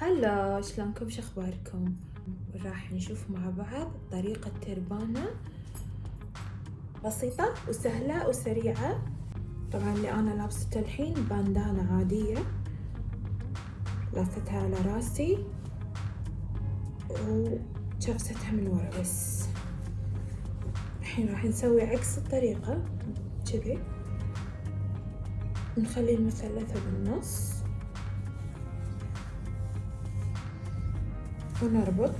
هلا شلونكم؟ شو أخباركم؟ راح نشوف مع بعض طريقة تربانة بسيطة وسهلة وسريعة. طبعا اللي أنا لابسته الحين باندانا عادية. لافتها على راسي وشفستها من ورا بس. الحين راح نسوي عكس الطريقة. كذي. نخلي المثلثة بالنص. поле работ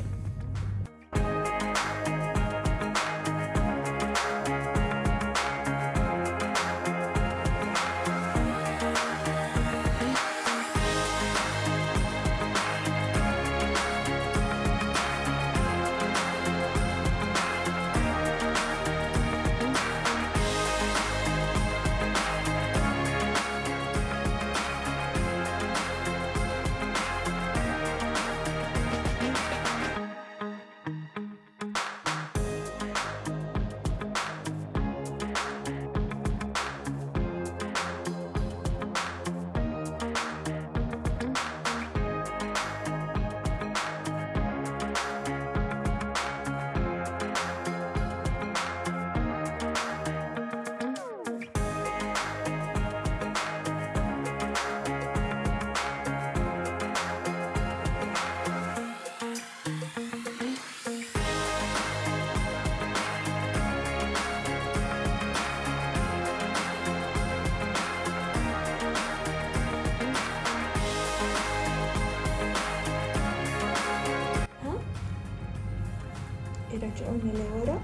يرجعونا لورا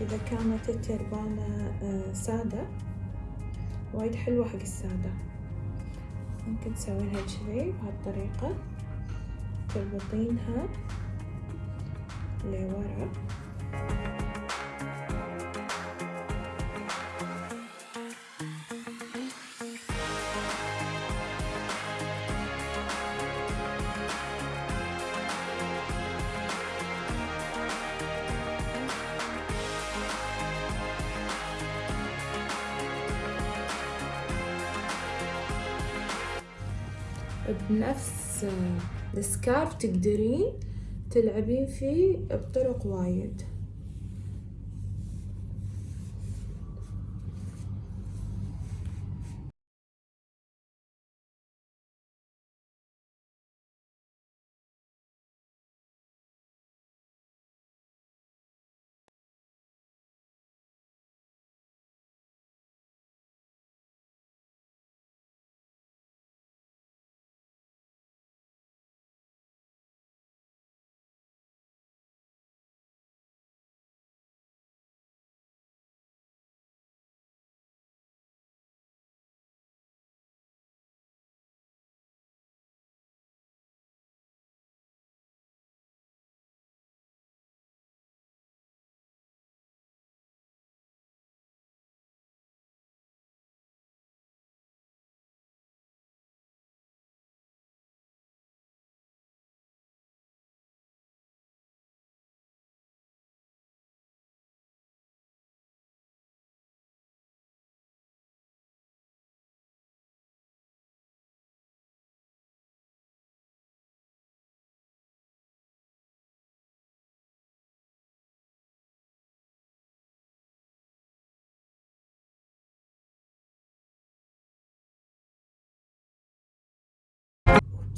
إذا كانت التربانة آه، سادة. وايد حلوة حق السادة. ممكن تسوينها كذي بهالطريقة. تربطينها لورا. بنفس السكارف تقدرين تلعبين فيه بطرق وايد.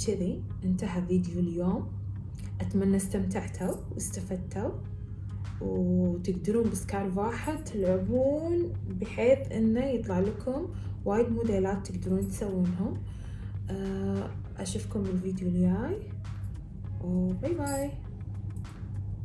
كذي انتهى فيديو اليوم. أتمنى استمتعتوا واستفدتوا وتقدرون بسكارف واحد تلعبون بحيث إنه يطلع لكم وايد موديلات تقدرون تسوونهم. آه، أشوفكم بالفيديو الجاي. وباي باي